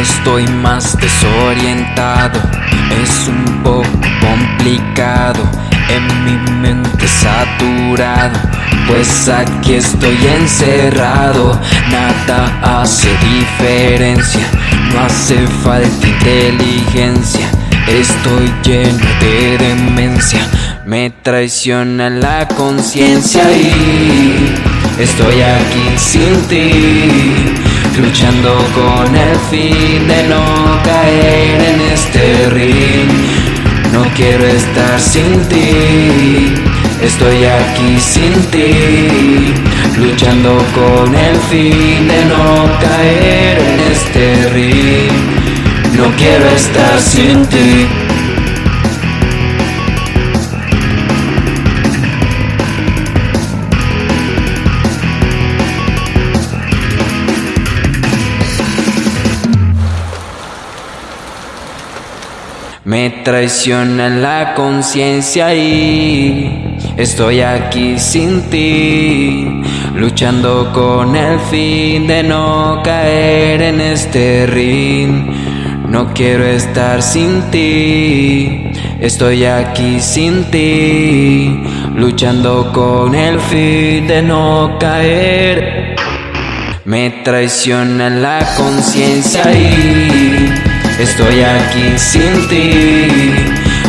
estoy más desorientado, es un poco complicado, en mi mente saturado, pues aquí estoy encerrado, nada hace diferencia, no hace falta inteligencia, estoy lleno de demencia, me traiciona la conciencia y estoy aquí sin ti luchando con el fin de no caer en este ring. No quiero estar sin ti, estoy aquí sin ti, luchando con el fin de no caer en este ring. No quiero estar sin ti. Me traiciona la conciencia y estoy aquí sin ti, luchando con el fin de no caer en este ring. No quiero estar sin ti, estoy aquí sin ti, luchando con el fin de no caer. Me traiciona la conciencia y Estoy aquí sin ti,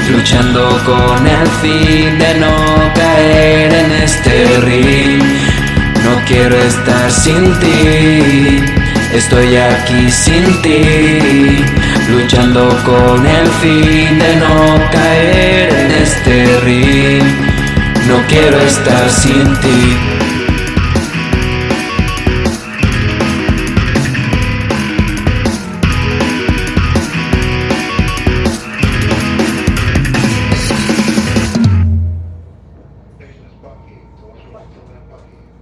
luchando con el fin de no caer en este ring. No quiero estar sin ti, estoy aquí sin ti, luchando con el fin de no caer en este ring. No quiero estar sin ti. Bucky, open up Bucky.